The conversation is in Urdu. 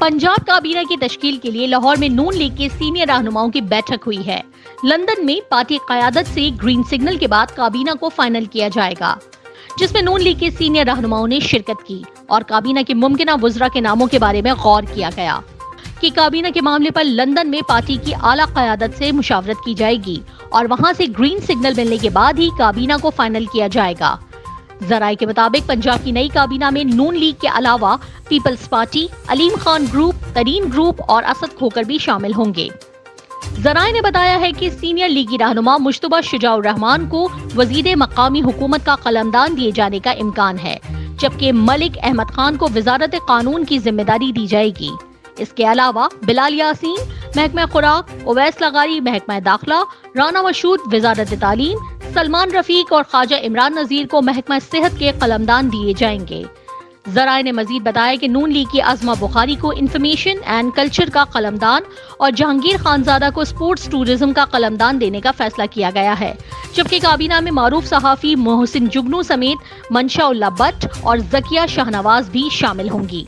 پنجاب کابینہ کی تشکیل کے لیے لاہور میں نون لیگ کے سینئر رہنماؤں کی بیٹھک ہوئی ہے۔ لندن میں پارٹی قیادت سے گرین سگنل کے بعد کابینہ کو فائنل کیا جائے گا، جس میں نون لیگ کے سینئر رہنماؤں نے شرکت کی اور کابینہ کے ممکنہ وزراء کے ناموں کے بارے میں غور کیا گیا کہ کابینہ کے معاملے پر لندن میں پارٹی کی اعلیٰ قیادت سے مشاورت کی جائے گی اور وہاں سے گرین سگنل ملنے کے بعد ہی کابینہ کو فائنل کیا جائے گا۔ ذرائع کے مطابق پنجاب کی نئی کابینہ میں نون لیگ کے علاوہ Peoples party, Aleem Khan group Tareen group اور اسد کھوکر بھی شامل ہوں گے۔ ذرائع نے بتایا ہے کہ سینئر لیگی رہنما مشتبہ شجاع الرحمان کو وزیر مقامی حکومت کا قلمدان دیے جانے کا امکان ہے، جبکہ ملک احمد خان کو وزارت قانون کی ذمہ داری دی جائے گی۔ اس کے علاوہ بلال یاسین، محکمہ خوراک، اویس لغاری، محکمہ داخلہ، رانا مشود وزارت تعلیم سلمان رفیق اور خواجہ عمران نذیر کو محکمہ صحت کے قلمدان دیے جائیں گے۔ ذرائع نے مزید بتایا کہ نون لیگ کی عظمہ بخاری کو انفارمیشن اینڈ کلچر کا قلمدان اور جہانگیر خانزادہ کو سپورٹس ٹورزم کا قلمدان دینے کا فیصلہ کیا گیا ہے۔ جبکہ کابینہ میں معروف صحافی محسن جگنو سمیت منشا اللہ بٹ اور زکیہ شاہنواز بھی شامل ہوں گی۔